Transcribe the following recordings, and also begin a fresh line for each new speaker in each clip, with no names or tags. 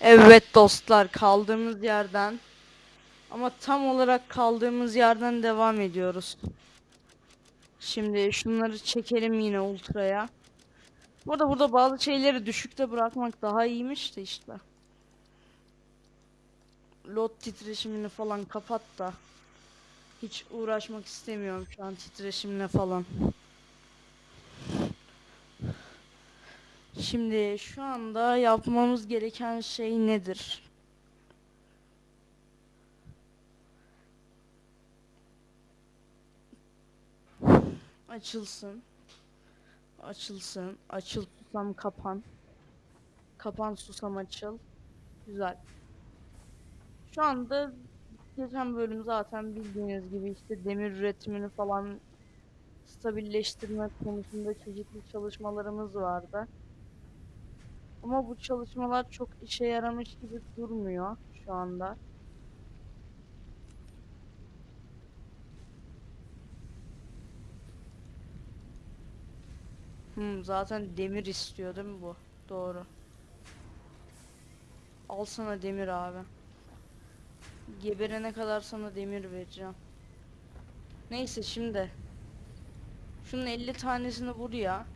Evet dostlar kaldığımız yerden ama tam olarak kaldığımız yerden devam ediyoruz. Şimdi şunları çekelim yine ultraya. Burada burada bazı şeyleri düşükte bırakmak daha iyiymiş de işte. Load titreşimini falan kapat da. Hiç uğraşmak istemiyorum şu an titreşimle falan. Şimdi şu anda yapmamız gereken şey nedir? Açılsın. Açılsın. Açıl susam kapan. Kapan susam açıl. Güzel. Şu anda geçen bölüm zaten bildiğiniz gibi işte demir üretimini falan stabilleştirme konusunda çeşitli çalışmalarımız vardı. Ama bu çalışmalar çok işe yaramış gibi durmuyor şu anda. Hmm, zaten demir istiyor değil mi bu? Doğru. Al sana demir abi. Geberene kadar sana demir vereceğim. Neyse şimdi. Şunun 50 tanesini buraya.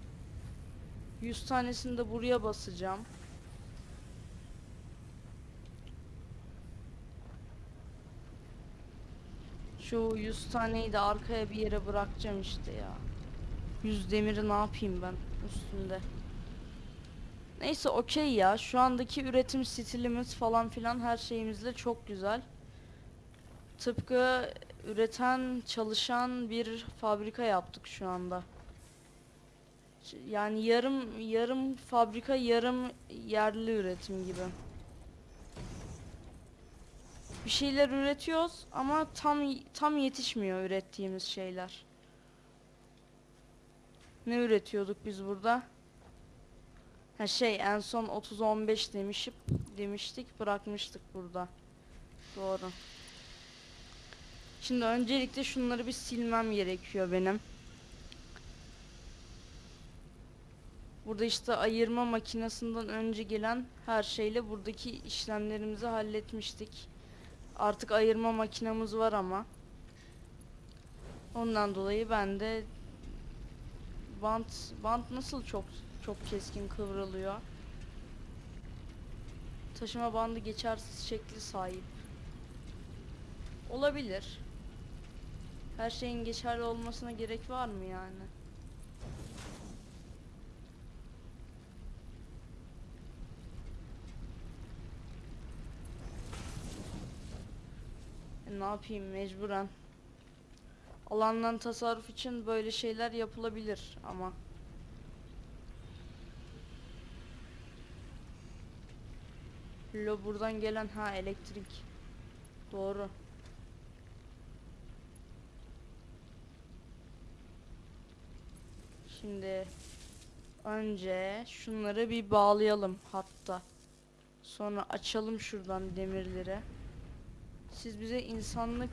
100 tanesini de buraya basacağım. Şu 100 taneyi de arkaya bir yere bırakacağım işte ya. 100 demiri ne yapayım ben üstünde. Neyse okey ya. Şu andaki üretim stilimiz falan filan her şeyimizle çok güzel. Tıpkı üreten, çalışan bir fabrika yaptık şu anda. Yani yarım yarım fabrika, yarım yerli üretim gibi. Bir şeyler üretiyoruz ama tam tam yetişmiyor ürettiğimiz şeyler. Ne üretiyorduk biz burada? Ha şey en son 30-15 demişip demiştik bırakmıştık burada. Doğru. Şimdi öncelikle şunları bir silmem gerekiyor benim. Burada işte ayırma makinesinden önce gelen her şeyle buradaki işlemlerimizi halletmiştik. Artık ayırma makinamız var ama. Ondan dolayı ben de bant bant nasıl çok çok keskin kıvrılıyor. Taşıma bandı geçersiz şekli sahip. Olabilir. Her şeyin geçerli olmasına gerek var mı yani? Ne yapayım mecburen. Alandan tasarruf için böyle şeyler yapılabilir ama. Lo buradan gelen ha elektrik. Doğru. Şimdi önce şunları bir bağlayalım hatta. Sonra açalım şuradan demirleri. Siz bize insanlık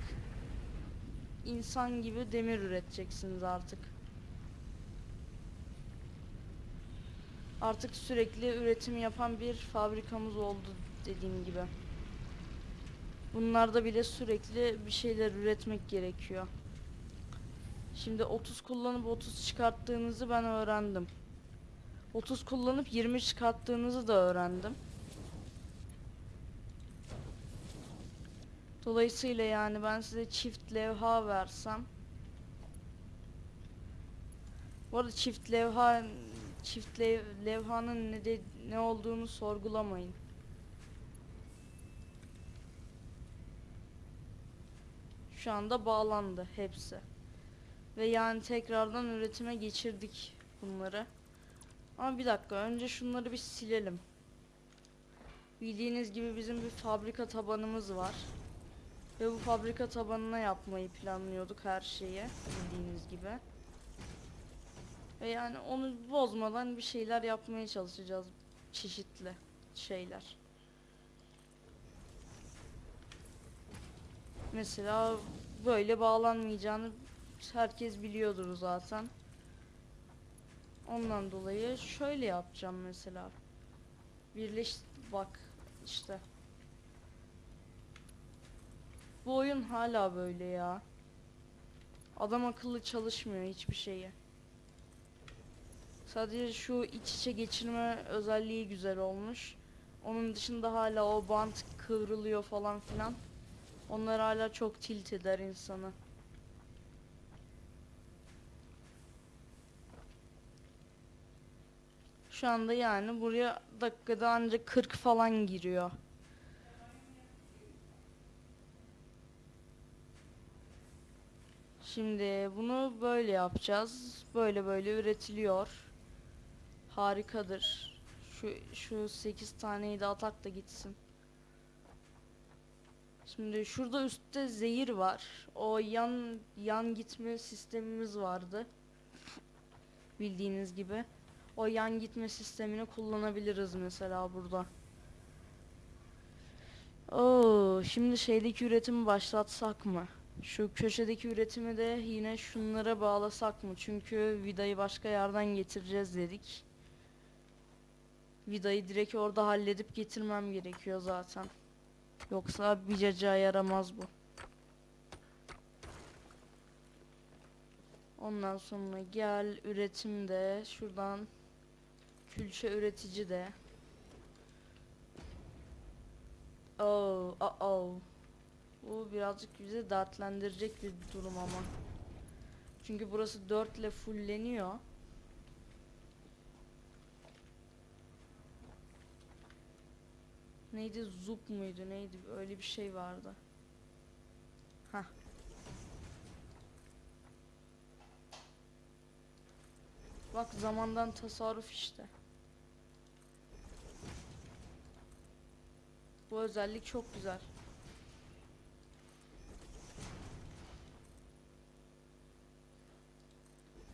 insan gibi demir üreteceksiniz artık. Artık sürekli üretim yapan bir fabrikamız oldu dediğim gibi. Bunlarda bile sürekli bir şeyler üretmek gerekiyor. Şimdi 30 kullanıp 30 çıkarttığınızı ben öğrendim. 30 kullanıp 20 çıkarttığınızı da öğrendim. Dolayısıyla yani ben size çift levha versem Bu arada çift levha çift lev, levhanın ne de, ne olduğunu sorgulamayın. Şu anda bağlandı hepsi. Ve yani tekrardan üretime geçirdik bunları. Ama bir dakika önce şunları bir silelim. Bildiğiniz gibi bizim bir fabrika tabanımız var. Ve bu fabrika tabanına yapmayı planlıyorduk her şeyi bildiğiniz gibi. Ve yani onu bozmadan bir şeyler yapmaya çalışacağız. Çeşitli şeyler. Mesela böyle bağlanmayacağını herkes biliyordur zaten. Ondan dolayı şöyle yapacağım mesela. Birleş bak işte. Bu oyun hala böyle ya. Adam akıllı çalışmıyor hiçbir şeyi. Sadece şu iç içe geçirme özelliği güzel olmuş. Onun dışında hala o bant kıvrılıyor falan filan. Onlar hala çok tilt eder insanı. Şu anda yani buraya dakikada ancak 40 falan giriyor. Şimdi bunu böyle yapacağız. Böyle böyle üretiliyor. Harikadır. Şu şu 8 taneyi de atak da gitsin. Şimdi şurada üstte zehir var. O yan yan gitme sistemimiz vardı. Bildiğiniz gibi. O yan gitme sistemini kullanabiliriz mesela burada. Oo, şimdi şeydeki üretimi başlatsak mı? Şu köşedeki üretimi de yine şunlara bağlasak mı? Çünkü vidayı başka yerden getireceğiz dedik. Vidayı direkt orada halledip getirmem gerekiyor zaten. Yoksa bir cacığa yaramaz bu. Ondan sonra gel üretim de şuradan külçe üretici de. Oh, oh, oh. Bu birazcık bizi dertlendirecek bir durum ama. Çünkü burası 4 ile fulleniyor. Neydi zup muydu neydi öyle bir şey vardı. Hah. Bak zamandan tasarruf işte. Bu özellik çok güzel.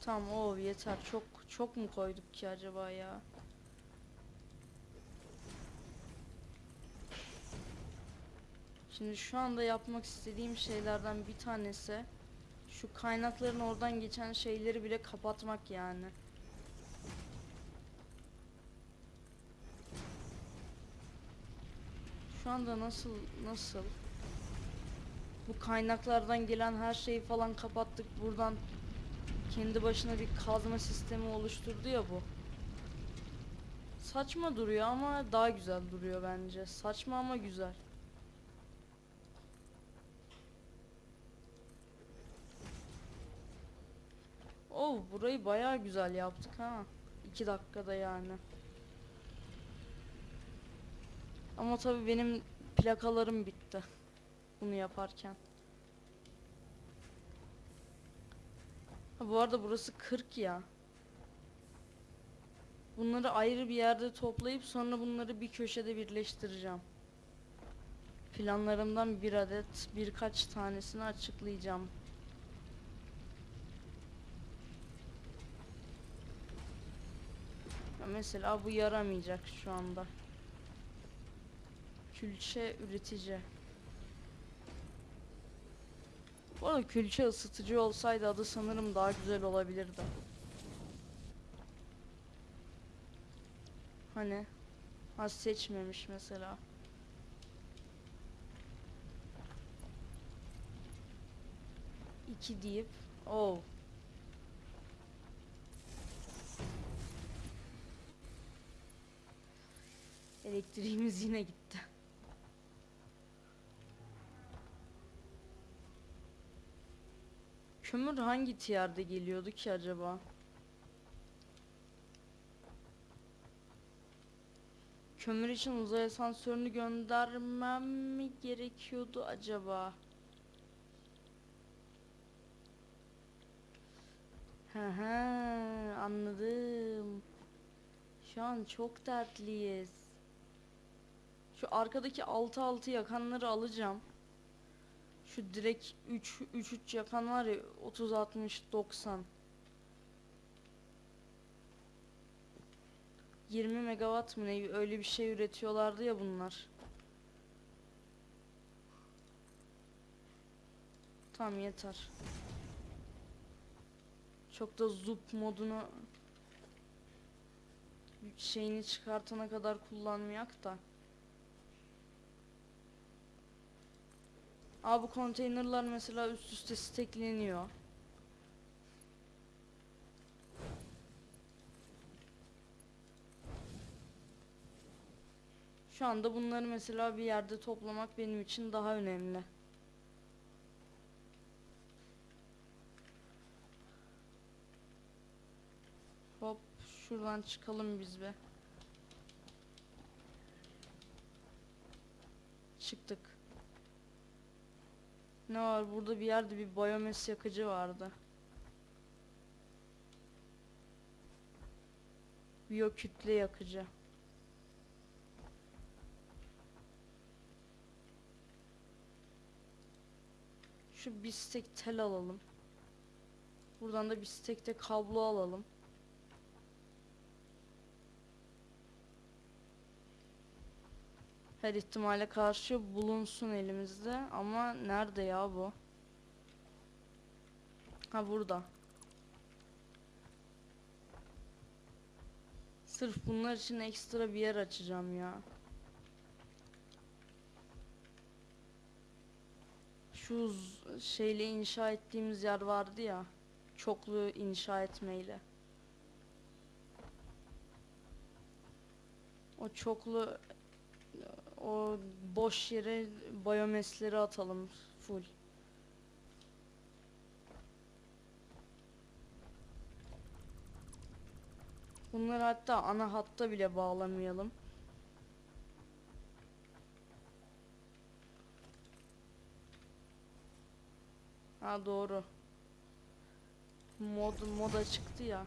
Tamam o yeter. Çok çok mu koyduk ki acaba ya? Şimdi şu anda yapmak istediğim şeylerden bir tanesi şu kaynakların oradan geçen şeyleri bile kapatmak yani. Şu anda nasıl nasıl bu kaynaklardan gelen her şeyi falan kapattık buradan kendi başına bir kazma sistemi oluşturdu ya bu. Saçma duruyor ama daha güzel duruyor bence. Saçma ama güzel. Oh burayı bayağı güzel yaptık ha. 2 dakikada yani. Ama tabii benim plakalarım bitti. Bunu yaparken. Bu arada burası 40 ya. Bunları ayrı bir yerde toplayıp sonra bunları bir köşede birleştireceğim. Planlarımdan bir adet birkaç tanesini açıklayacağım. Ya mesela bu yaramayacak şu anda. Külçe üretici. Bu arada külçe ısıtıcı olsaydı adı sanırım daha güzel olabilirdi. Hani? Ha seçmemiş mesela. İki deyip oh Elektriğimiz yine gitti. Kömür hangi tiyarda geliyordu ki acaba? Kömür için uzay asansörünü göndermem mi gerekiyordu acaba? Hı hı anladım. Şu an çok dertliyiz. Şu arkadaki 6 6 yakanları alacağım. Şu direkt 3 3 3 yakan var ya 30 60 90. 20 megawatt mı ne öyle bir şey üretiyorlardı ya bunlar. Tamam yeter. Çok da zup modunu şeyini çıkartana kadar kullanmayak da. Abi bu konteynerlar mesela üst üste stekleniyor. Şu anda bunları mesela bir yerde toplamak benim için daha önemli. Hop şuradan çıkalım biz be. Çıktık. Ne var burada bir yerde bir biyomes yakıcı vardı. Biyokütle yakıcı. Şu bir stek tel alalım. Buradan da bir stek de kablo alalım. Her ihtimale karşı bulunsun elimizde ama nerede ya bu? Ha burada. Sırf bunlar için ekstra bir yer açacağım ya. Şu şeyle inşa ettiğimiz yer vardı ya. Çoklu inşa etmeyle. O çoklu o boş yere biyomesleri atalım full. Bunları hatta ana hatta bile bağlamayalım. Ha doğru. Mod moda çıktı ya.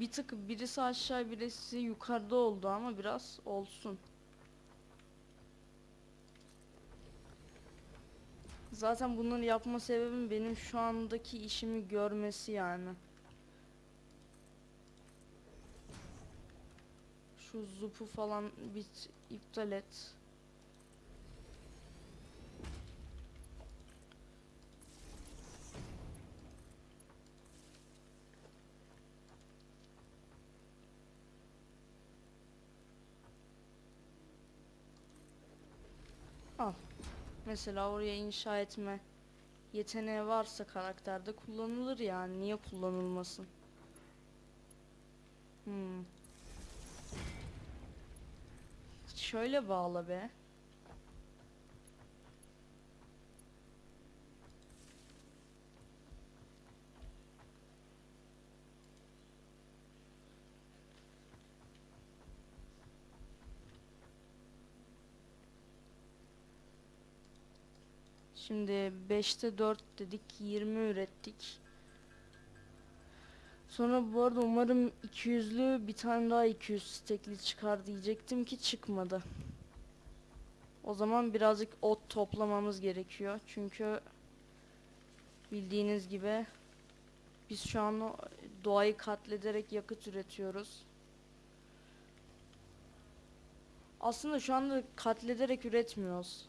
Bir tık birisi aşağı birisi yukarıda oldu ama biraz olsun. Zaten bunları yapma sebebim benim şu andaki işimi görmesi yani. Şu zupu falan bit iptal et. Al. Mesela oraya inşa etme yeteneği varsa karakterde kullanılır yani. Niye kullanılmasın? Hmm. Şöyle bağla be. Şimdi 5'te 4 dedik 20 ürettik. Sonra bu arada umarım 200'lü bir tane daha 200 stekli çıkar diyecektim ki çıkmadı. O zaman birazcık ot toplamamız gerekiyor. Çünkü bildiğiniz gibi biz şu an doğayı katlederek yakıt üretiyoruz. Aslında şu anda katlederek üretmiyoruz.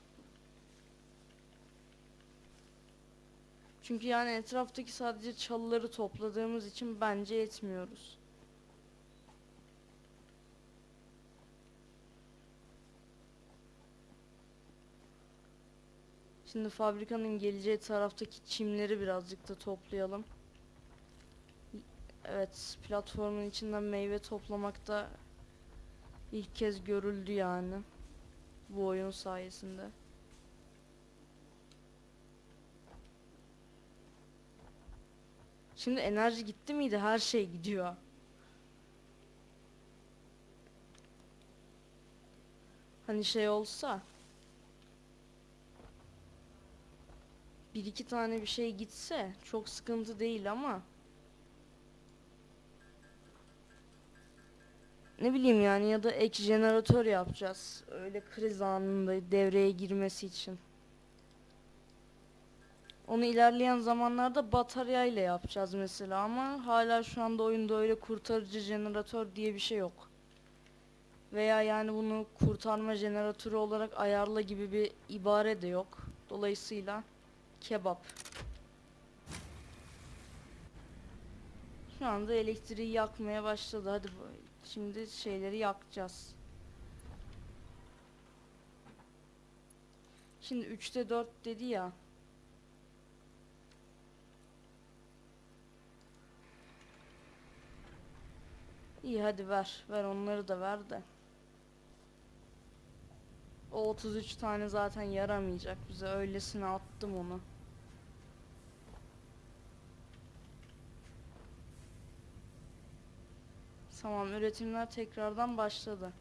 Çünkü yani etraftaki sadece çalıları topladığımız için bence etmiyoruz. Şimdi fabrikanın geleceği taraftaki çimleri birazcık da toplayalım. Evet, platformun içinden meyve toplamakta ilk kez görüldü yani. Bu oyun sayesinde. Şimdi enerji gitti miydi? Her şey gidiyor. Hani şey olsa bir iki tane bir şey gitse çok sıkıntı değil ama ne bileyim yani ya da ek jeneratör yapacağız. Öyle kriz anında devreye girmesi için. Onu ilerleyen zamanlarda batarya ile yapacağız mesela ama hala şu anda oyunda öyle kurtarıcı jeneratör diye bir şey yok. Veya yani bunu kurtarma jeneratörü olarak ayarla gibi bir ibare de yok. Dolayısıyla kebap. Şu anda elektriği yakmaya başladı. Hadi şimdi şeyleri yakacağız. Şimdi 3'te 4 dedi ya. İyi hadi ver. Ver onları da ver de. O 33 tane zaten yaramayacak bize. Öylesine attım onu. Tamam üretimler tekrardan başladı.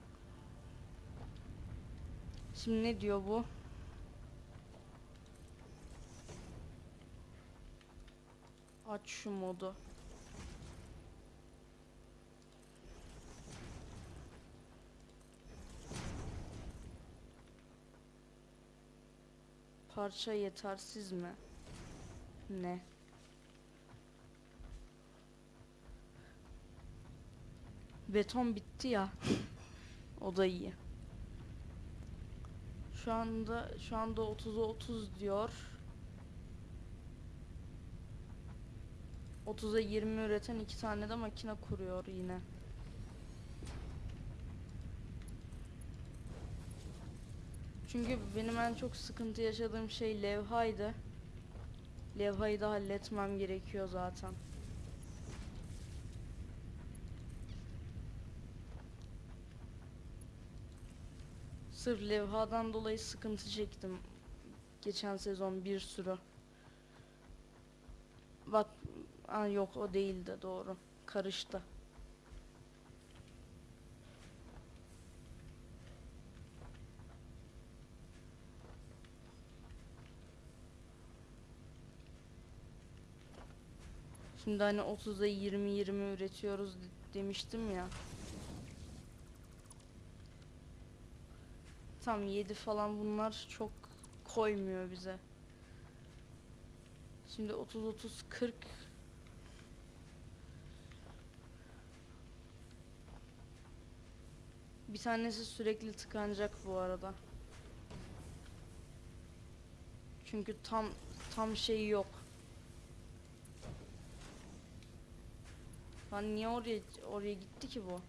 Şimdi ne diyor bu? Aç şu modu. Parça yetersiz mi? Ne? Beton bitti ya. o da iyi. Şu anda şu anda 30'a 30 diyor. 30'a 20 üreten iki tane de makine kuruyor yine. Çünkü benim en çok sıkıntı yaşadığım şey levhaydı. Levhayı da halletmem gerekiyor zaten. Sırf levhadan dolayı sıkıntı çektim. Geçen sezon bir sürü. Bak, yok o değildi doğru. Karıştı. Şimdi hani 30'a 20 20 üretiyoruz de- demiştim ya. Tam 7 falan bunlar çok koymuyor bize. Şimdi 30 30 40 Bir tanesi sürekli tıkanacak bu arada. Çünkü tam tam şey yok. Lan niye oraya oraya gitti ki bu?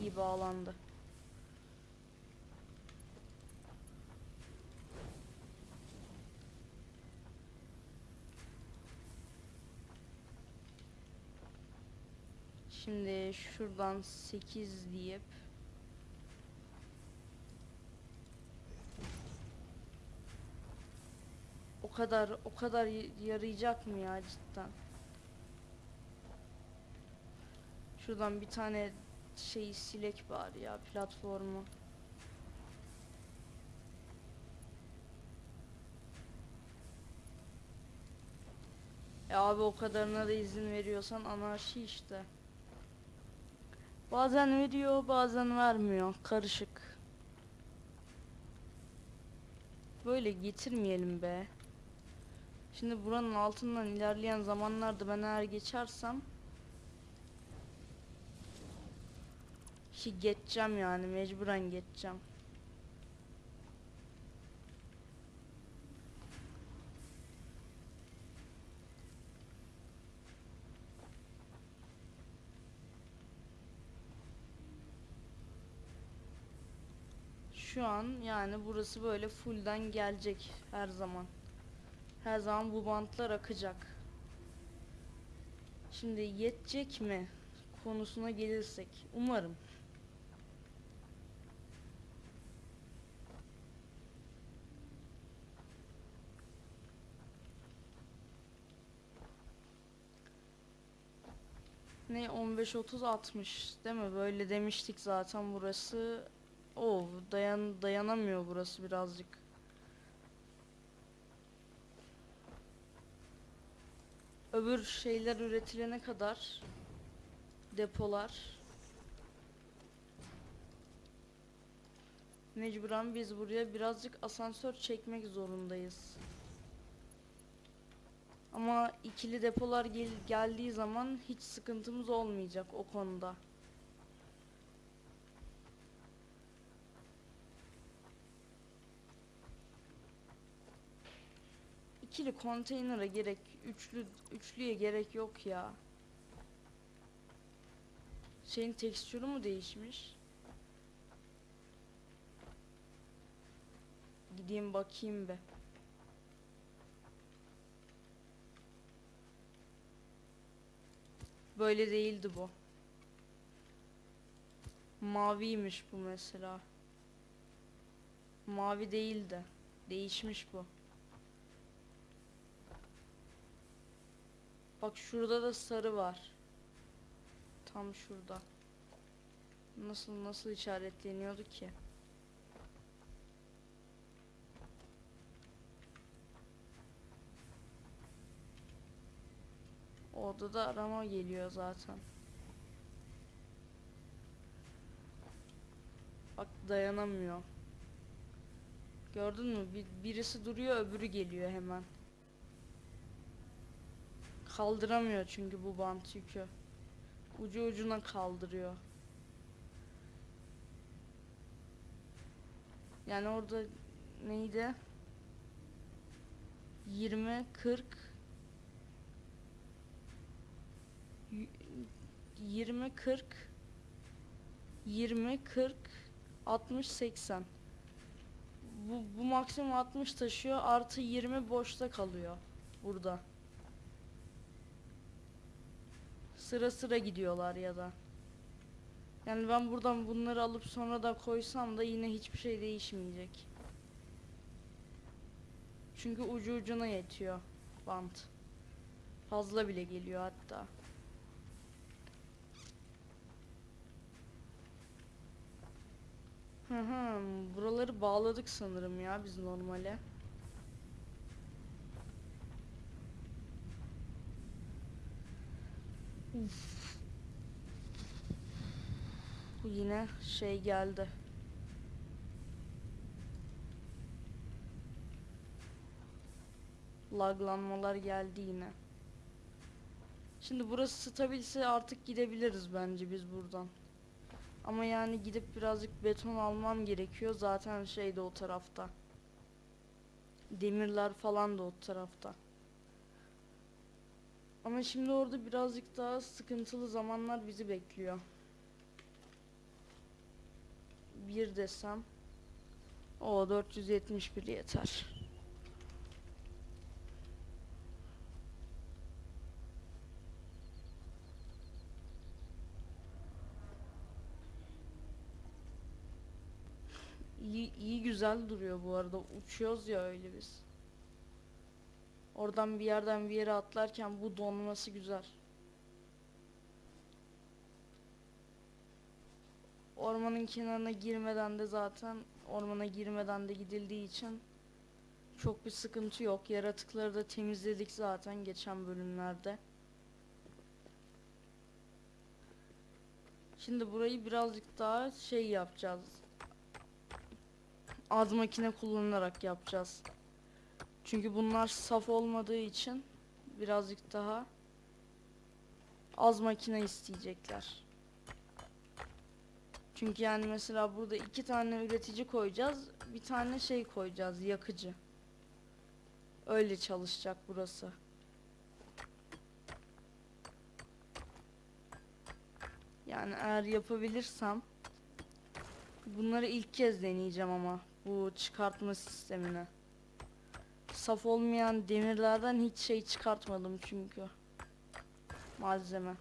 İyi bağlandı. Şimdi şuradan 8 deyip O kadar o kadar yarayacak mı ya cidden? Şuradan bir tane şey silek bari ya platformu. Ya abi o kadarına da izin veriyorsan anarşi işte. Bazen veriyor, bazen vermiyor. Karışık. Böyle getirmeyelim be. Şimdi buranın altından ilerleyen zamanlarda ben eğer geçersem ki geçeceğim yani mecburen geçeceğim. Şu an yani burası böyle fullden gelecek her zaman. Her zaman bu bantlar akacak. Şimdi yetecek mi konusuna gelirsek umarım. Ne 15 30 60 değil mi? Böyle demiştik zaten burası. O dayan dayanamıyor burası birazcık. Öbür şeyler üretilene kadar depolar mecburen biz buraya birazcık asansör çekmek zorundayız. Ama ikili depolar gel geldiği zaman hiç sıkıntımız olmayacak o konuda. İkili konteynere gerek, üçlü üçlüye gerek yok ya. Şeyin tekstürü mü değişmiş? Gideyim bakayım be. Böyle değildi bu. Maviymiş bu mesela. Mavi değildi. Değişmiş bu. Bak şurada da sarı var. Tam şurada. Nasıl nasıl işaretleniyordu ki? Orada da arama geliyor zaten. Bak dayanamıyor. Gördün mü? Bir, birisi duruyor öbürü geliyor hemen. Kaldıramıyor çünkü bu bant yükü. Ucu ucuna kaldırıyor. Yani orada neydi? 20 40 y- 20 40 20 40 60 80 bu, bu maksimum 60 taşıyor artı 20 boşta kalıyor burada. Sıra sıra gidiyorlar ya da. Yani ben buradan bunları alıp sonra da koysam da yine hiçbir şey değişmeyecek. Çünkü ucu ucuna yetiyor bant. Fazla bile geliyor hatta. Hı hı, buraları bağladık sanırım ya biz normale. Uf. Yine şey geldi. Laglanmalar geldi yine. Şimdi burası stabilse artık gidebiliriz bence biz buradan. Ama yani gidip birazcık beton almam gerekiyor. Zaten şey de o tarafta. Demirler falan da o tarafta. Ama şimdi orada birazcık daha sıkıntılı zamanlar bizi bekliyor. Bir desem. O 471 yeter. İyi, iyi güzel duruyor bu arada. Uçuyoruz ya öyle biz. Oradan bir yerden bir yere atlarken bu donması güzel. Ormanın kenarına girmeden de zaten ormana girmeden de gidildiği için çok bir sıkıntı yok. Yaratıkları da temizledik zaten geçen bölümlerde. Şimdi burayı birazcık daha şey yapacağız. Az makine kullanarak yapacağız. Çünkü bunlar saf olmadığı için birazcık daha az makine isteyecekler. Çünkü yani mesela burada iki tane üretici koyacağız. Bir tane şey koyacağız yakıcı. Öyle çalışacak burası. Yani eğer yapabilirsem bunları ilk kez deneyeceğim ama bu çıkartma sistemini. Saf olmayan demirlerden hiç şey çıkartmadım çünkü. Malzeme.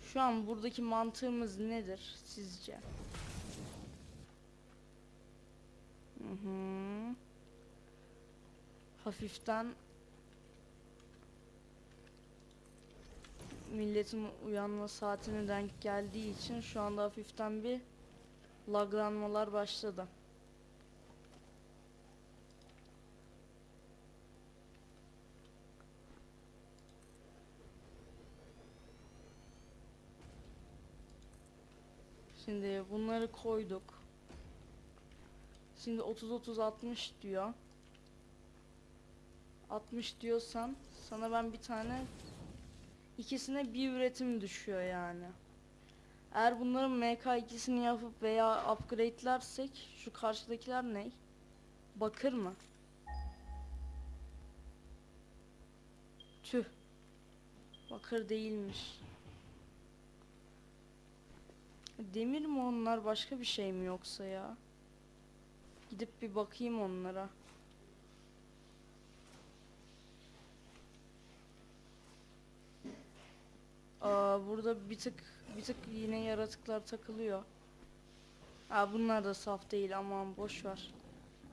Şu an buradaki mantığımız nedir sizce? Hı hı. Hafiften milletin uyanma saatine denk geldiği için şu anda hafiften bir laglanmalar başladı. Şimdi bunları koyduk. Şimdi 30 30 60 diyor. 60 diyorsan sana ben bir tane ikisine bir üretim düşüyor yani. Eğer bunların MK2'sini yapıp veya upgrade'lersek şu karşıdakiler ne? Bakır mı? Tüh. Bakır değilmiş. Demir mi onlar başka bir şey mi yoksa ya? Gidip bir bakayım onlara. Aa, burada bir tık bir tık yine yaratıklar takılıyor. Ha bunlar da saf değil aman boş ver.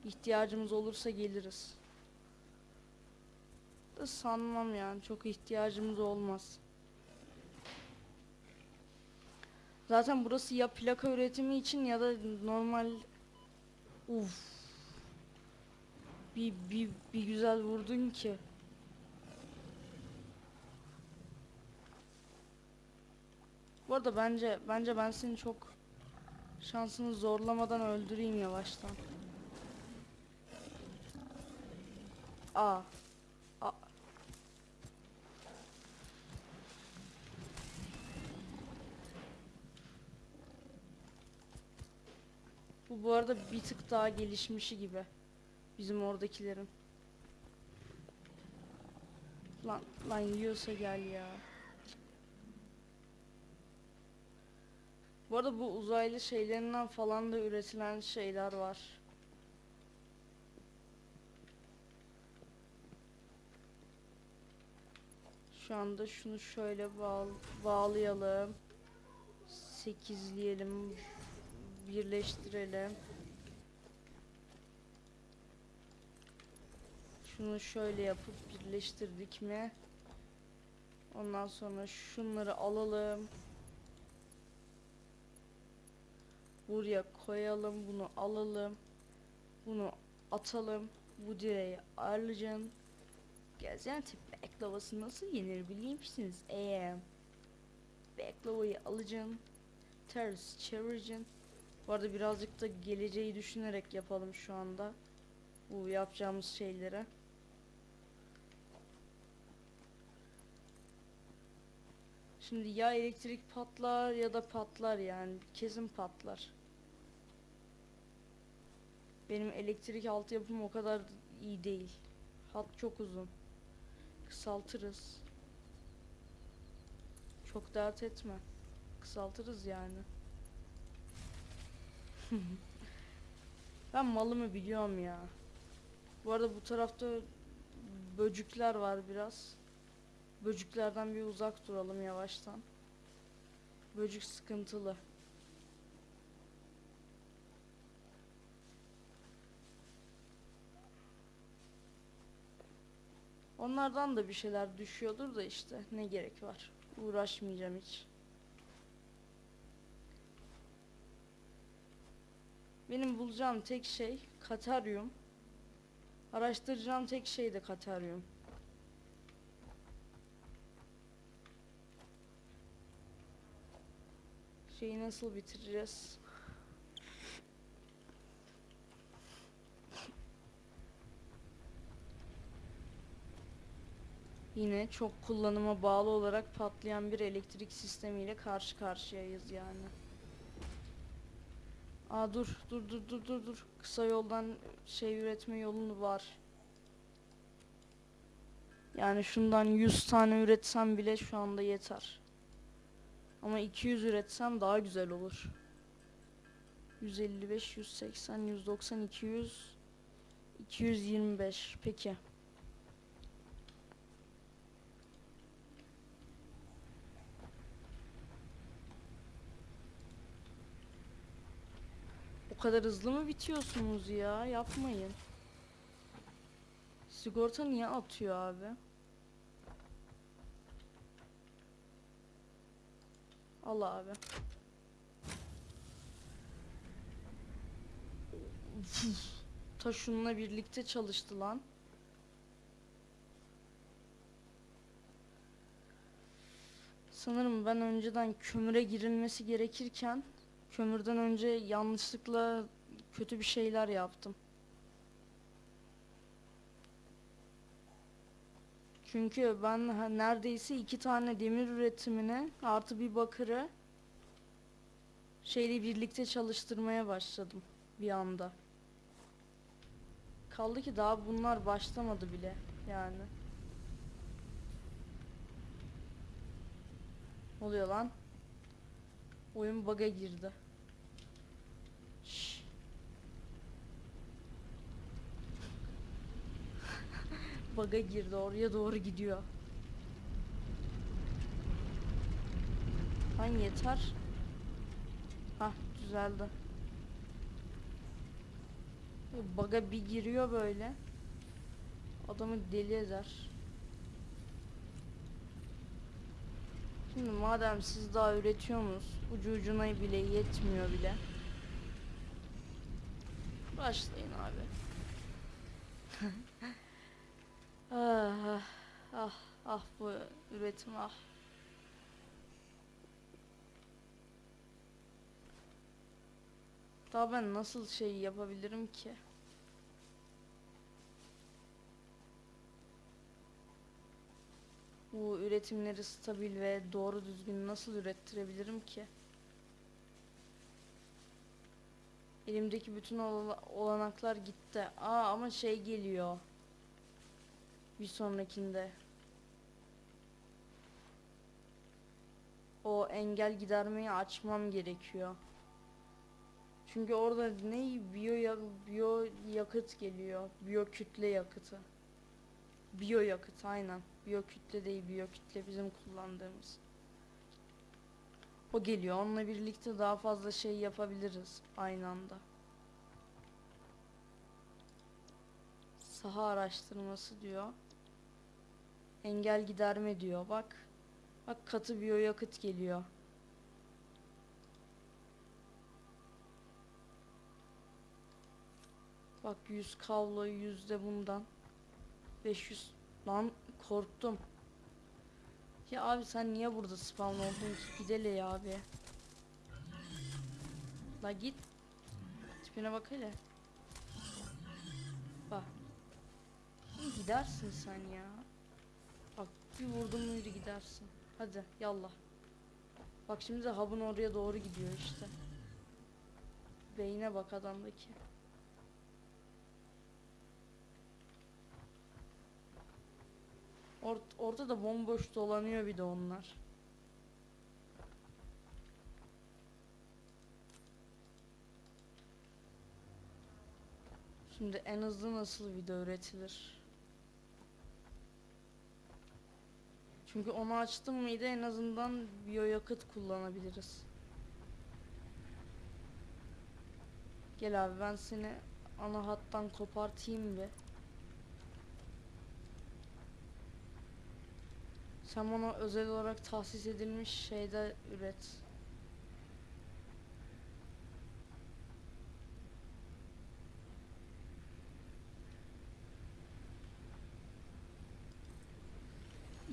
İhtiyacımız olursa geliriz. Da sanmam yani çok ihtiyacımız olmaz. Zaten burası ya plaka üretimi için ya da normal Uf. Bir, bir, bir güzel vurdun ki. Bu arada bence bence ben seni çok şansını zorlamadan öldüreyim yavaştan. Aa. Aa. Bu bu arada bir tık daha gelişmişi gibi. Bizim oradakilerin. Lan lan yiyorsa gel ya. Bu arada bu uzaylı şeylerinden falan da üretilen şeyler var. Şu anda şunu şöyle bağ bağlayalım. Sekizleyelim. Birleştirelim. Şunu şöyle yapıp birleştirdik mi? Ondan sonra şunları alalım. Buraya koyalım. Bunu alalım. Bunu atalım. Bu direği ayarlayacağım. Gaziantep baklavası nasıl yenir biliyor musunuz? Eee baklavayı alacaksın. Ters çevireceksin. Bu arada birazcık da geleceği düşünerek yapalım şu anda. Bu yapacağımız şeylere. Şimdi ya elektrik patlar ya da patlar yani kesin patlar. Benim elektrik altyapım o kadar iyi değil. Hat çok uzun. Kısaltırız. Çok dert etme. Kısaltırız yani. ben malımı biliyorum ya. Bu arada bu tarafta böcükler var biraz. Böcüklerden bir uzak duralım yavaştan. Böcük sıkıntılı. Onlardan da bir şeyler düşüyordur da işte ne gerek var. Uğraşmayacağım hiç. Benim bulacağım tek şey kataryum. Araştıracağım tek şey de kataryum. Şeyi nasıl bitireceğiz? Yine çok kullanıma bağlı olarak patlayan bir elektrik sistemiyle karşı karşıyayız yani. Aa dur dur dur dur dur dur. Kısa yoldan şey üretme yolunu var. Yani şundan 100 tane üretsem bile şu anda yeter. Ama 200 üretsem daha güzel olur. 155, 180, 190, 200, 225. Peki. O kadar hızlı mı bitiyorsunuz ya? Yapmayın. Sigorta niye atıyor abi? Al abi. Ta şununla birlikte çalıştı lan. Sanırım ben önceden kömüre girilmesi gerekirken Kömürden önce yanlışlıkla kötü bir şeyler yaptım. Çünkü ben neredeyse iki tane demir üretimine artı bir bakırı şeyle birlikte çalıştırmaya başladım bir anda. Kaldı ki daha bunlar başlamadı bile yani. Oluyor lan? Oyun bug'a girdi. Bug'a girdi oraya doğru gidiyor. Lan yeter. Hah düzeldi. Bug'a bir giriyor böyle. Adamı deli eder. Şimdi madem siz daha üretiyorsunuz, ucu ucuna bile yetmiyor bile. Başlayın abi. Ah, ah, ah, ah bu üretim ah. Daha ben nasıl şey yapabilirim ki? Bu üretimleri stabil ve doğru düzgün nasıl ürettirebilirim ki? Elimdeki bütün ola- olanaklar gitti. Aa ama şey geliyor. Bir sonrakinde. O engel gidermeyi açmam gerekiyor. Çünkü orada ne biyo biyo yakıt geliyor. Biyo kütle yakıtı. Biyo yakıt aynen. Biyo kütle değil biyo kütle bizim kullandığımız. O geliyor. Onunla birlikte daha fazla şey yapabiliriz aynı anda. Saha araştırması diyor. Engel giderme diyor. Bak. Bak katı biyo yakıt geliyor. Bak 100 kablo 100 de bundan. 500 lan korktum. Ya abi sen niye burada spawn oldun ki? Gidele ya abi. La git. Tipine bak hele. Bak. Gidersin sen ya. Bir vurdum muydu gidersin. Hadi yallah. Bak şimdi de hub'ın oraya doğru gidiyor işte. Beyne bak adamdaki. Ort ortada bomboş dolanıyor bir de onlar. Şimdi en hızlı nasıl video üretilir? Çünkü onu açtım mıydı en azından biyoyakıt kullanabiliriz. Gel abi ben seni ana hattan kopartayım bir. Sen bana özel olarak tahsis edilmiş şeyde üret.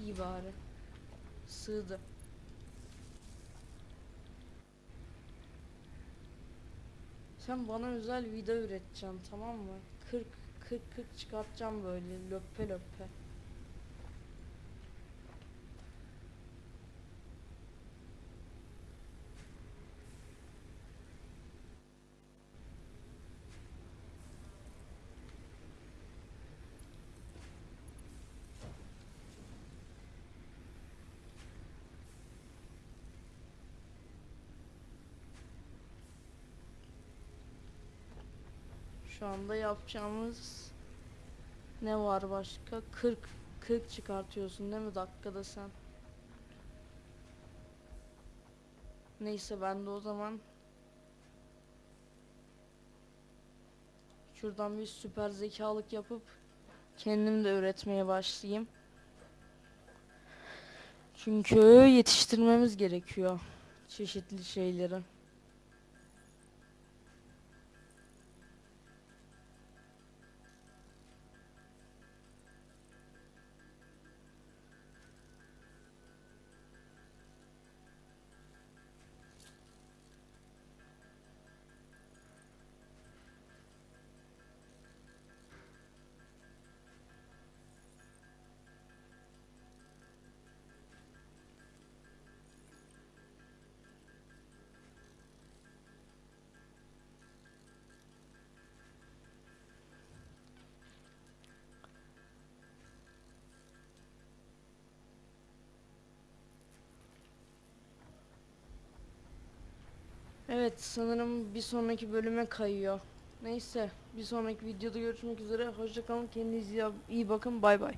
İyi bari. Sığdı. Sen bana özel vida üreteceksin tamam mı? 40 40 40 çıkartacağım böyle löppe löppe. Şu anda yapacağımız ne var başka? 40 40 çıkartıyorsun değil mi dakikada sen? Neyse ben de o zaman şuradan bir süper zekalık yapıp kendim de üretmeye başlayayım. Çünkü yetiştirmemiz gerekiyor çeşitli şeyleri. Evet sanırım bir sonraki bölüme kayıyor. Neyse bir sonraki videoda görüşmek üzere. Hoşçakalın kendinize iyi bakın bay bay.